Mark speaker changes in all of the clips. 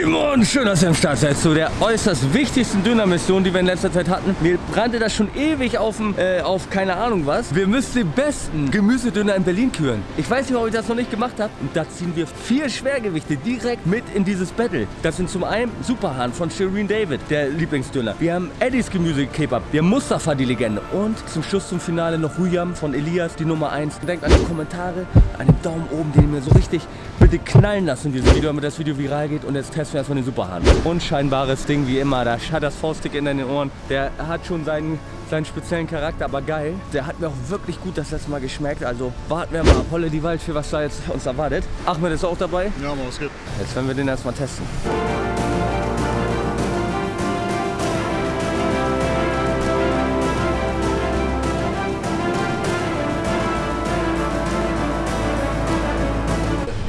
Speaker 1: Simon, schön, dass ihr am Start seid zu der äußerst wichtigsten Dönermission, die wir in letzter Zeit hatten. Mir brannte das schon ewig auf, äh, auf keine Ahnung was. Wir müssen den besten Gemüsedöner in Berlin küren. Ich weiß nicht, ob ich das noch nicht gemacht habe. Und da ziehen wir vier Schwergewichte direkt mit in dieses Battle. Das sind zum einen Superhahn von Shireen David, der Lieblingsdöner. Wir haben Eddies Gemüse-Kebab. Wir haben Mustafa, die Legende. Und zum Schluss zum Finale noch Ruyam von Elias, die Nummer 1. Denkt an die Kommentare, an den Daumen oben, den ihr mir so richtig bitte knallen lassen in diesem Video, damit das Video viral geht. Und jetzt testen wir erstmal den Superhahn. Unscheinbares Ding wie immer. Da hat das Fauststick in den Ohren. Der hat schon seinen, seinen speziellen Charakter, aber geil. Der hat mir auch wirklich gut das letzte Mal geschmeckt. Also warten wir mal ab. Holle die Wald für was da jetzt uns erwartet. Ahmed ist auch dabei.
Speaker 2: Ja, mal was geht.
Speaker 1: Jetzt werden wir den erstmal testen.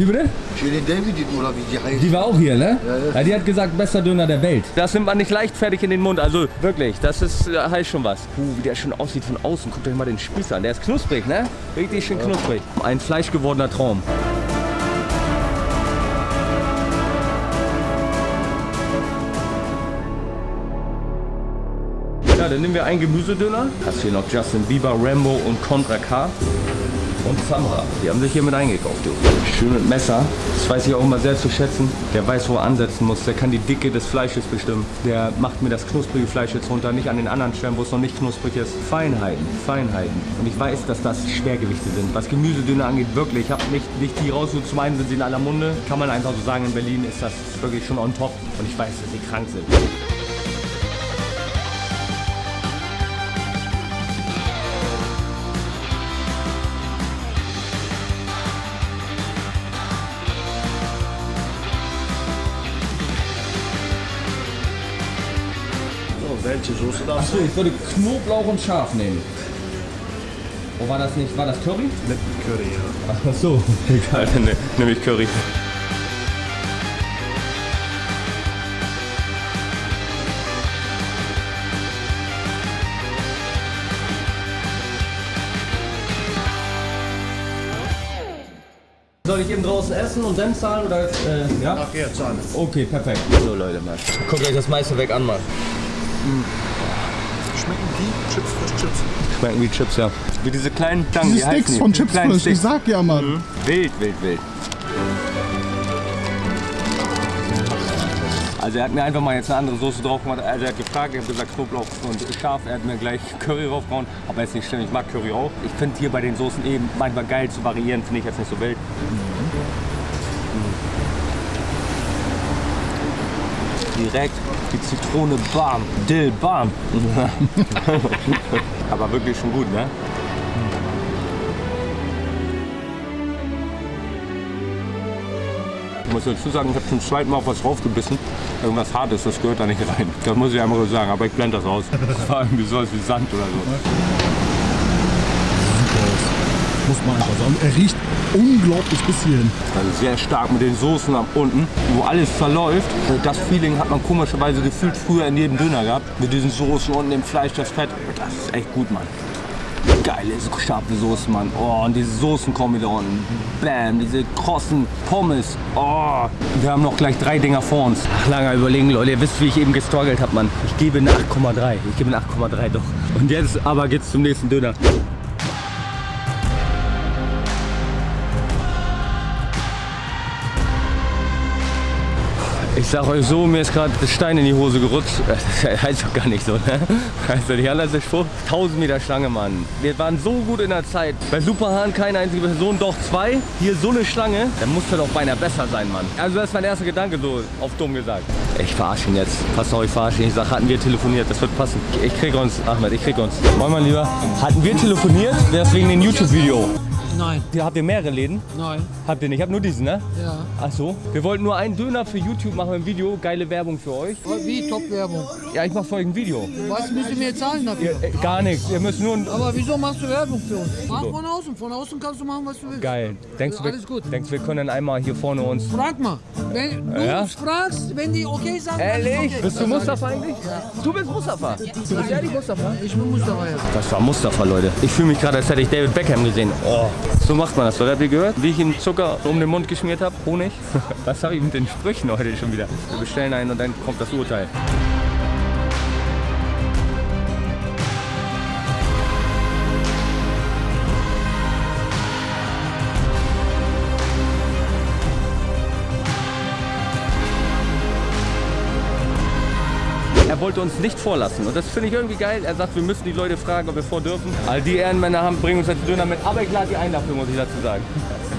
Speaker 1: Wie bitte?
Speaker 2: Shirin David oder wie die heißt.
Speaker 1: Die war auch hier, ne?
Speaker 2: Ja, ja.
Speaker 1: die hat gesagt, bester Döner der Welt. Das nimmt man nicht leichtfertig in den Mund. Also wirklich, das ist, äh, heißt schon was. Puh, wie der schon aussieht von außen. Guckt euch mal den Spieß an. Der ist knusprig, ne? Richtig schön knusprig. Ein fleischgewordener Traum. Ja, dann nehmen wir einen Gemüsedöner. Hast hier noch Justin Bieber, Rambo und Contra K. Und Samra. Die haben sich hier mit eingekauft, du. Schön mit Messer. Das weiß ich auch immer sehr zu schätzen. Der weiß, wo er ansetzen muss. Der kann die Dicke des Fleisches bestimmen. Der macht mir das knusprige Fleisch jetzt runter. Nicht an den anderen Stellen, wo es noch nicht knusprig ist. Feinheiten, Feinheiten. Und ich weiß, dass das Schwergewichte sind. Was Gemüsedöner angeht, wirklich. Ich habe nicht, nicht die rausgesucht. Zum einen sind sie in aller Munde. Kann man einfach so sagen, in Berlin ist das wirklich schon on top. Und ich weiß, dass sie krank sind.
Speaker 2: Soße darfst
Speaker 1: Achso, ich würde Knoblauch und Schaf nehmen. Oh, war das nicht, war das Curry?
Speaker 2: Mit Curry, ja.
Speaker 1: Ach so, egal, dann ne- nehme ich Curry. Soll ich eben draußen essen und dann zahlen oder äh, ja?
Speaker 2: Nachher zahlen.
Speaker 1: Okay, perfekt. So Leute, mal. Guckt euch das meiste weg an, mal.
Speaker 2: Schmecken wie Chips, frisch Chips.
Speaker 1: Schmecken wie Chips, ja. Wie diese kleinen Stangen,
Speaker 3: Diese
Speaker 1: die
Speaker 3: Sticks von Chips Frisch, ich sag ja, Mann.
Speaker 1: Mhm. Wild, wild, wild. Also er hat mir einfach mal jetzt eine andere Soße drauf gemacht. Also er hat gefragt, ich habe gesagt Knoblauch und scharf. Er hat mir gleich Curry draufgehauen. Aber ist nicht schlimm, ich mag Curry auch. Ich finde hier bei den Soßen eben manchmal geil zu variieren, finde ich jetzt nicht so wild. Direkt die Zitrone, bam, Dill, bam. Aber wirklich schon gut, ne? Ich muss dazu sagen, ich habe zum zweiten Mal auf was draufgebissen. Irgendwas Hartes, das gehört da nicht rein. Das muss ich einmal so sagen, aber ich blende das aus. Das war irgendwie sowas wie Sand oder so.
Speaker 3: Super aus. Muss man einfach sagen. Er riecht unglaublich bis hierhin.
Speaker 1: Also sehr stark mit den Soßen ab unten, wo alles verläuft. Das Feeling hat man komischerweise gefühlt früher in jedem Döner gehabt. Mit diesen Soßen und dem Fleisch, das Fett. Das ist echt gut, Mann. Geile, scharfe Soßen, Mann. Oh, und diese Soßen kommen wieder unten. Bam, diese krossen Pommes. Oh, wir haben noch gleich drei Dinger vor uns. Ach, langer überlegen, Leute. Ihr wisst, wie ich eben gestruggelt habe, Mann. Ich gebe eine 8,3. Ich gebe eine 8,3 doch. Und jetzt aber geht's zum nächsten Döner. Ich sag euch so, mir ist gerade Stein in die Hose gerutscht. Das heißt doch gar nicht so, ne? Also die andere Spruch. 1000 Meter Schlange, Mann. Wir waren so gut in der Zeit. Bei Superhahn keine einzige Person, doch zwei. Hier so eine Schlange. Dann muss er doch beinahe besser sein, Mann. Also das ist mein erster Gedanke, so auf dumm gesagt. Ich verarsche ihn jetzt. Pass auf, ich verarsche ihn. Ich sag, hatten wir telefoniert, das wird passen. Ich, krieg uns, Ahmed, ich krieg uns. Moin, mein Lieber. Hatten wir telefoniert, wäre es wegen dem YouTube-Video.
Speaker 4: Nein,
Speaker 1: Hier habt ihr mehrere Läden?
Speaker 4: nein,
Speaker 1: Habt ihr nicht? Ich hab nur diesen, ne?
Speaker 4: ja.
Speaker 1: Ach so. Wir wollten nur einen Döner für YouTube machen im Video. Geile Werbung für euch.
Speaker 4: Wie Top-Werbung?
Speaker 1: Ja, ich mach für euch ein Video.
Speaker 4: Was müssen wir zahlen dafür?
Speaker 1: Äh, gar nichts. Ihr müsst nur ein...
Speaker 4: Aber wieso machst du Werbung für uns? Mach von außen. Von außen kannst du machen, was du willst.
Speaker 1: Geil. Denkst du, wir,
Speaker 4: Alles gut.
Speaker 1: denkst, wir können einmal hier vorne uns...
Speaker 4: Frag mal. Wenn du
Speaker 1: Ja?
Speaker 4: uns fragst, wenn die okay sagen,
Speaker 1: Ehrlich?
Speaker 4: okay.
Speaker 1: Bist du Mustafa eigentlich? Du bist Mustafa. Du bist ehrlich Mustafa?
Speaker 4: Ich bin Mustafa, ja.
Speaker 1: Das war Mustafa, Leute. Ich fühle mich gerade, als hätte ich David Beckham gesehen. Oh. So macht man das, oder? Habt ihr gehört? Wie ich ihm Zucker um den Mund geschmiert habe? Honig? Was habe ich mit den Sprüchen heute schon wieder? Wir bestellen einen und dann kommt das Urteil. Er wollte uns nicht vorlassen und das finde ich irgendwie geil. Er sagt, wir müssen die Leute fragen, ob wir vor dürfen. All die Ehrenmänner haben, bringen uns jetzt Döner mit, aber ich lade die ein dafür, muss ich dazu sagen.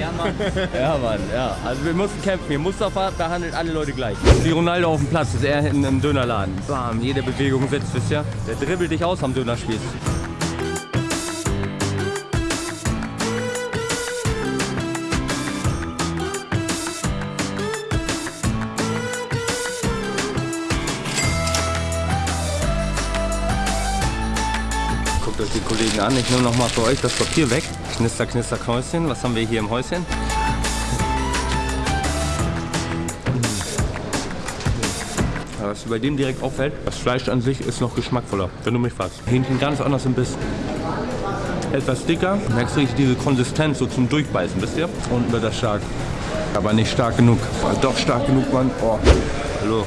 Speaker 1: Ja, Mann. ja, Mann, ja. Also wir mussten kämpfen. Hier Mustafa behandelt alle Leute gleich. Wie Ronaldo auf dem Platz, ist er in einem Dönerladen. Bam, jede Bewegung sitzt, wisst ihr? Der dribbelt dich aus am Dönerspieß. Die Kollegen an. Ich nehme noch mal für euch das Papier weg. Knister, knister, Knäuschen. Was haben wir hier im Häuschen? Aber Was bei dem direkt auffällt, das Fleisch an sich ist noch geschmackvoller, wenn du mich fragst. Hähnchen ganz anders im Biss. Etwas dicker, merkst du richtig diese Konsistenz so zum Durchbeißen, wisst ihr? Unten wird das stark. Aber nicht stark genug. Doch stark genug, Mann. Oh. Hallo.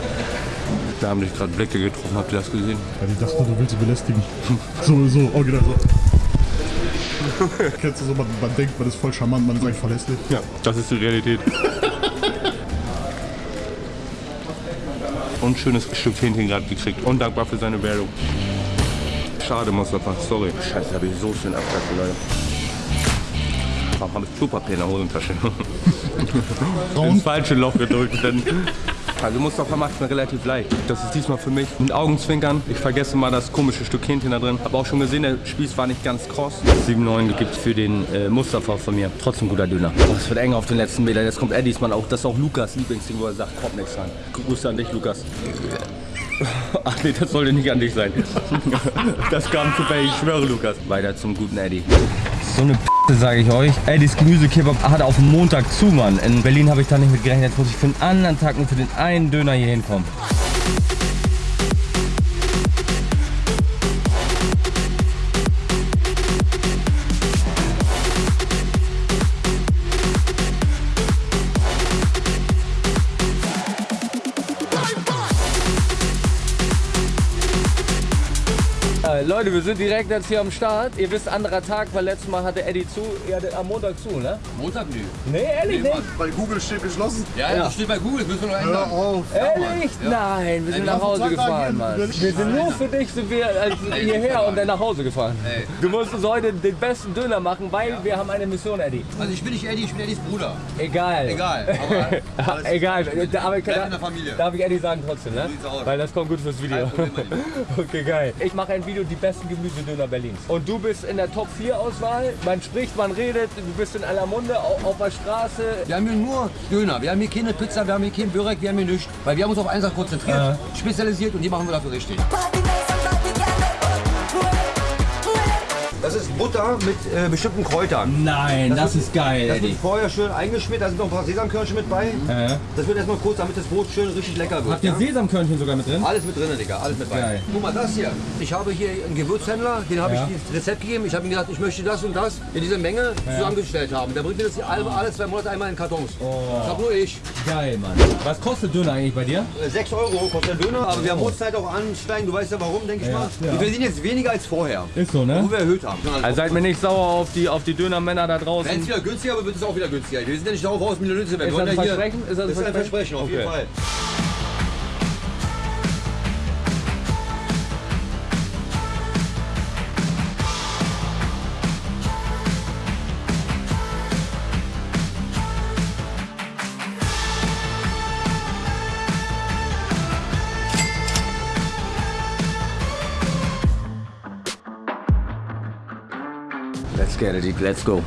Speaker 1: Da haben dich gerade Blicke getroffen, habt ihr das gesehen?
Speaker 3: Ja, ich dachte, du willst sie belästigen. So, so, original so. Kennst du so, man, man denkt, man ist voll charmant, man ist eigentlich voll hässlich.
Speaker 1: Ja, das ist die Realität. Und schönes Stück Hähnchen gerade gekriegt. Und dankbar für seine Werbung. Schade, Mustafa. Sorry. Scheiße, habe ich so schön abgekackt, Leute. Warum habe ich Klopapier in der Hosentasche? Ins falsche Loch gedrückt. Denn also Mustafa macht es mir relativ leicht. Das ist diesmal für mich mit Augenzwinkern. Ich vergesse mal das komische Stück Hähnchen da drin. Habe auch schon gesehen, der Spieß war nicht ganz kross. 7,9 gibt es für den äh, Mustafa von mir. Trotzdem guter Döner. Oh, es wird eng auf den letzten Metern. Jetzt kommt er diesmal auch. Das ist auch Lukas Lieblingsding, wo er sagt, kommt nichts rein. Grüße an dich, Lukas. Ach nee, das sollte nicht an dich sein. Das kam zu ich schwöre, Lukas. Weiter zum guten Eddie. So eine P sage ich euch. Eddies Gemüsekebab hat auf Montag zu, Mann. In Berlin habe ich da nicht mit gerechnet. Jetzt muss ich für einen anderen Tag nur für den einen Döner hier hinkommen. Äh, Leute, wir sind direkt jetzt hier am Start. Ihr wisst, anderer Tag, weil letztes Mal hatte Eddie zu. Ihr hattet am Montag zu, ne?
Speaker 5: Montag nö.
Speaker 1: Nee, ehrlich nicht.
Speaker 2: Bei Google steht geschlossen.
Speaker 5: Ja, das steht bei Google, müssen wir noch
Speaker 2: Hör
Speaker 5: ändern.
Speaker 2: auf.
Speaker 1: Ehrlich? Nein, wir sind nach Hause gefahren, Mann. Wir sind nur für dich sind wir also hierher und dann nach Hause gefahren.
Speaker 5: Ey.
Speaker 1: Du musst uns heute den besten Döner machen, weil wir haben eine Mission, Eddie.
Speaker 5: Also ich bin nicht Eddie, ich bin Eddies Bruder.
Speaker 1: Egal.
Speaker 5: Egal, aber
Speaker 1: Egal, aber ich,
Speaker 5: Bleib in der Familie.
Speaker 1: darf ich Eddie sagen trotzdem, ne? Weil das kommt gut fürs Video.
Speaker 5: Problem.
Speaker 1: Okay, geil. Ich mache ein Video, die besten Gemüsedöner Berlins. Und du bist in der Top 4 Auswahl. Man spricht, man redet, du bist in aller Munde, auf, auf der Straße.
Speaker 5: wir haben hier nur Döner, wir haben hier keine Pizza, wir haben hier kein Börek, wir haben hier nichts. Weil wir haben uns auf Sache konzentriert, spezialisiert und die machen wir dafür richtig. Ist Butter mit äh, bestimmten Kräutern.
Speaker 1: Nein, das, ist geil,
Speaker 5: Das wird vorher schön eingeschmiert, da sind noch ein paar Sesamkörnchen mit bei. Das wird erstmal kurz, damit das Brot schön richtig lecker wird.
Speaker 1: Habt ihr
Speaker 5: ja?
Speaker 1: Sesamkörnchen sogar mit drin?
Speaker 5: Alles mit drin, Digga, alles mit bei.
Speaker 1: Geil.
Speaker 5: Guck mal, das hier. Ich habe hier einen Gewürzhändler, den habe
Speaker 1: Ja.
Speaker 5: ich das Rezept gegeben. Ich habe ihm gesagt, ich möchte das und das in dieser Menge zusammengestellt haben. Der bringt mir das hier alle, alle zwei Monate einmal in Kartons. Das habe nur ich.
Speaker 1: Geil, Mann. Was kostet Döner eigentlich bei dir?
Speaker 5: Äh, 6 Euro kostet der Döner, aber wir haben Uhrzeit auch ansteigen. Du weißt ja warum, denke ich mal.
Speaker 1: ja.
Speaker 5: Wir verdienen jetzt weniger als vorher.
Speaker 1: Ist so, ne?
Speaker 5: Wo wir erhöht haben.
Speaker 1: Also seid mir nicht sauer auf die, auf die Dönermänner da draußen.
Speaker 5: Wenn es wieder günstiger wird, wird es auch wieder günstiger. Wir sind ja nicht darauf aus, Millionen zu werden.
Speaker 1: Ist das ein Versprechen? Ist das ein Versprechen?
Speaker 5: Auf jeden. Fall.
Speaker 1: Let's get it, let's go.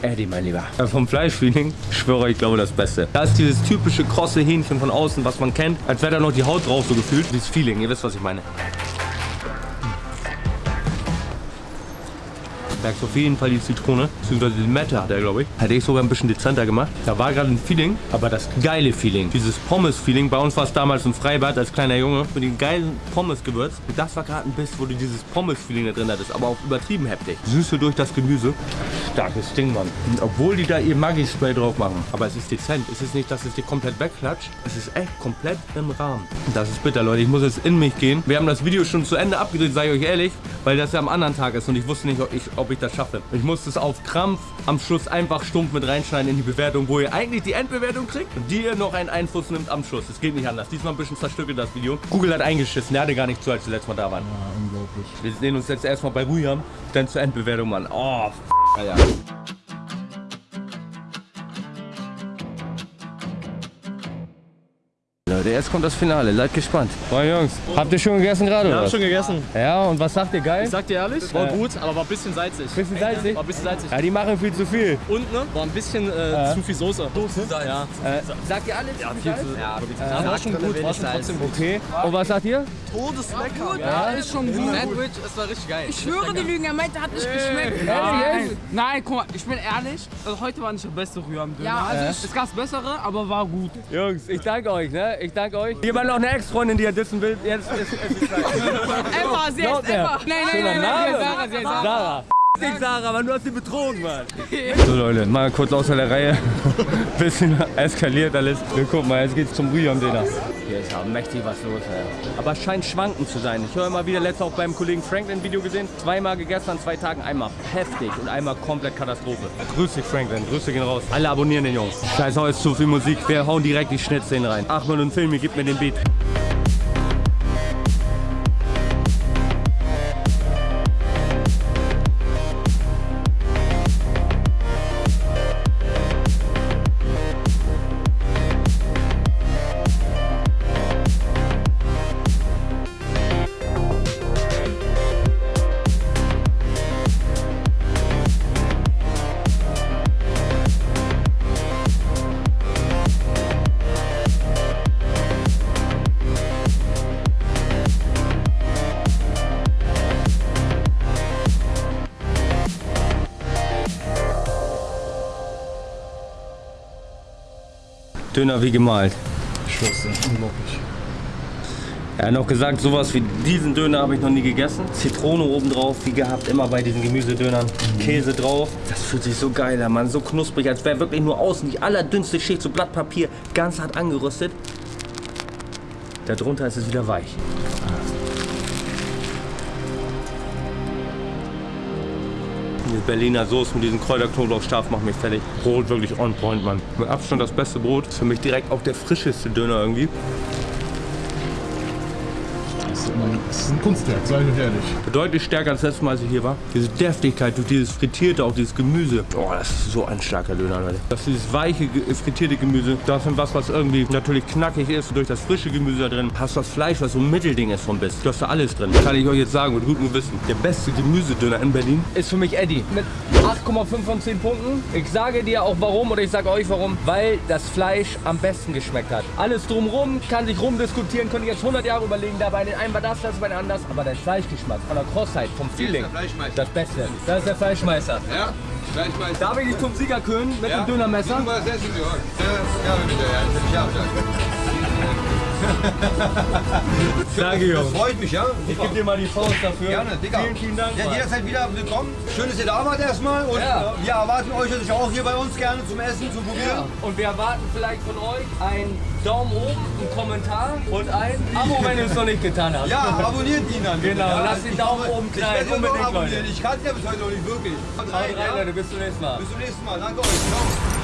Speaker 1: Eddie, mein Lieber. Ja, vom Fleischfeeling, schwöre, ich glaube das Beste. Da ist dieses typische krosse Hähnchen von außen, was man kennt, als wäre da noch die Haut drauf so gefühlt. Dieses Feeling, ihr wisst, was ich meine. Merkst auf jeden Fall die Zitrone, beziehungsweise die Mette hat er, glaube ich. Hätte ich sogar ein bisschen dezenter gemacht. Da war gerade ein Feeling, aber das geile Feeling, dieses Pommes-Feeling. Bei uns war es damals im Freibad als kleiner Junge mit den geilen Pommes-Gewürz. Und Das war gerade ein Biss, wo du dieses Pommes-Feeling da drin hattest, aber auch übertrieben heftig. Süße durch das Gemüse. Starkes Ding, Mann. Und obwohl die da ihr Maggi-Spray drauf machen, aber es ist dezent. Es ist nicht, dass es dir komplett wegklatscht. Es ist echt komplett im Rahmen. Das ist bitter, Leute. Ich muss jetzt in mich gehen. Wir haben das Video schon zu Ende abgedreht, sage ich euch ehrlich, weil das ja am anderen Tag ist und ich wusste nicht, ob ich, ob ich das schaffe. Ich musste es auf Krampf am Schluss einfach stumpf mit reinschneiden in die Bewertung, wo ihr eigentlich die Endbewertung kriegt und die ihr noch einen Einfluss nimmt am Schluss. Es geht nicht anders. Diesmal ein bisschen zerstückelt das Video. Google hat eingeschissen. Der hatte gar nicht zu, als wir letztes Mal da waren.
Speaker 3: Ja, unglaublich.
Speaker 1: Wir sehen uns jetzt erstmal bei Ruyam, dann zur Endbewertung, Mann. Oh, f Alter. Jetzt kommt das Finale. Seid gespannt. Moin Jungs, habt ihr schon gegessen gerade?
Speaker 6: Ich
Speaker 1: oder
Speaker 6: hab schon gegessen.
Speaker 1: Ja, und was sagt ihr geil?
Speaker 6: Ich sag dir ehrlich, war gut, aber war ein bisschen salzig.
Speaker 1: Bisschen salzig?
Speaker 6: War ein bisschen salzig.
Speaker 1: Ja, die machen viel zu viel.
Speaker 6: Und ne, war ein bisschen äh, zu viel Soße. Soße? Ja.
Speaker 1: Äh, sagt ihr alles? Ja,
Speaker 6: Viel zu, ja, ja, war schon gut, war schon trotzdem gut.
Speaker 1: Okay. Und was sagt ihr?
Speaker 4: Ja, ist schon gut.
Speaker 6: Sandwich, es war richtig geil.
Speaker 4: Ich schwöre, die Lügen, er meinte, hat nicht geschmeckt.
Speaker 1: Ehrlich?
Speaker 4: Nein, guck mal, ich bin ehrlich. Also heute war nicht der beste Rührei-Döner. Ja, also es gab bessere, aber war gut.
Speaker 1: Jungs, ich danke euch, ne? Ich danke euch. Jemand noch eine Ex-Freundin, die er dissen will? Jetzt ist es Zeit.
Speaker 4: Emma, sie heißt. Emma. Nein, nein, nein, nein, Sarah, sie heißt Sarah.
Speaker 1: Sarah. Dich, Sarah, Mann, du hast sie betrogen, Mann. So Leute, mal kurz außer der Reihe. Bisschen eskaliert alles. Wir gucken mal, jetzt geht's zum Rüham-Dinner. Ist ja mächtig was los, ey. Aber es scheint schwankend zu sein. Ich höre immer wieder, letztes auch beim Kollegen Franklin Video gesehen. Zweimal gegessen an zwei Tagen, einmal heftig und einmal komplett Katastrophe. Grüß dich Franklin, Grüße gehen raus. Alle abonnieren den Jungs. Scheiß jetzt zu viel Musik. Wir hauen direkt die Schnittszenen rein. Achmed und Filmi, gib mir den Beat. Döner wie gemalt.
Speaker 3: Ich schwör's dir, unglaublich.
Speaker 1: Er hat noch gesagt, sowas wie diesen Döner habe ich noch nie gegessen. Zitrone oben drauf, wie gehabt, immer bei diesen Gemüsedönern. Käse drauf. Das fühlt sich so geil an, Mann. So knusprig, als wäre wirklich nur außen die allerdünnste Schicht, so Blattpapier, ganz hart angerüstet. Darunter ist es wieder weich. Die Berliner Soße mit diesem Kräuterknoblauchstab macht mich fertig. Brot wirklich on point, Mann. Mit Abstand das beste Brot. Ist für mich direkt auch der frischeste Döner irgendwie.
Speaker 3: Das ist, ein, Kunstwerk, sag ich euch ehrlich.
Speaker 1: Deutlich stärker als letztes Mal, als ich hier war. Diese Deftigkeit durch dieses frittierte, auch dieses Gemüse. Oh, das ist so ein starker Döner, Leute. Das ist dieses weiche, ge- frittierte Gemüse. Das ist was, was irgendwie natürlich knackig ist. Durch das frische Gemüse da drin hast du das Fleisch, was so ein Mittelding ist vom Biss. Du hast da alles drin. Kann ich euch jetzt sagen, mit gutem Gewissen. Der beste Gemüsedöner in Berlin ist für mich Eddie. Mit 8,5 von 10 Punkten. Ich sage dir auch warum oder ich sage euch warum. Weil das Fleisch am besten geschmeckt hat. Alles drumrum kann sich rumdiskutieren, könnte ich jetzt 100 Jahre überlegen. Da bei den einen war das, das bei den anders. Aber der Fleischgeschmack von der Crossheit, vom Feeling, das Beste. Das ist der Fleischmeister.
Speaker 7: Ja, mal.
Speaker 1: Darf ich dich zum Sieger kühlen mit dem Dönermesser?
Speaker 7: Du warst essen gehört. Ja, bitte, ja.
Speaker 1: Danke, Jungs.
Speaker 7: Freut mich, ja?
Speaker 1: Ich gebe dir mal die Faust dafür.
Speaker 7: Gerne, Digga.
Speaker 1: Vielen, vielen Dank.
Speaker 7: Ja, jederzeit wieder willkommen. Schön, dass ihr da wart erstmal. Und
Speaker 1: Ja.
Speaker 7: wir erwarten euch natürlich auch hier bei uns gerne zum Essen, zum Probieren.
Speaker 1: Und wir erwarten vielleicht von euch einen Daumen oben, einen Kommentar und ein Abo, wenn ihr es noch nicht getan habt.
Speaker 7: Ja, abonniert ihn dann.
Speaker 1: Genau,
Speaker 7: ja?
Speaker 1: lasst den Daumen oben
Speaker 7: Ich
Speaker 1: klein.
Speaker 7: werde ihn noch
Speaker 1: Unbedingt. Leute.
Speaker 7: Ich kann ja bis heute noch nicht wirklich.
Speaker 1: Haut rein,
Speaker 7: ja?
Speaker 1: Leute. Bis zum nächsten Mal.
Speaker 7: Bis zum nächsten Mal. Danke euch. Ciao.